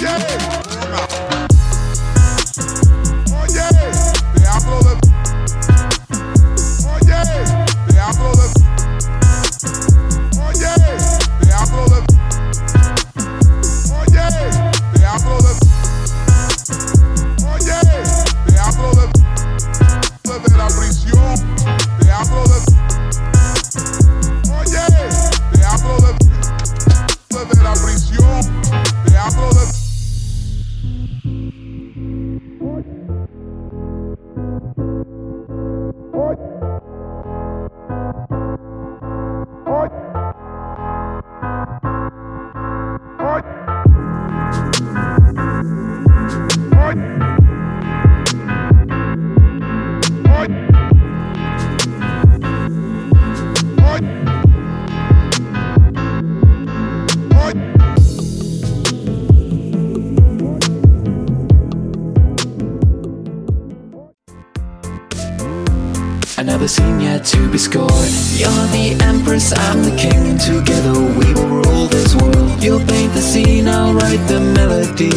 Yeah. Another scene yet to be scored. You're the empress, I'm the king. Together we will rule this world. You'll paint the scene, I'll write the melody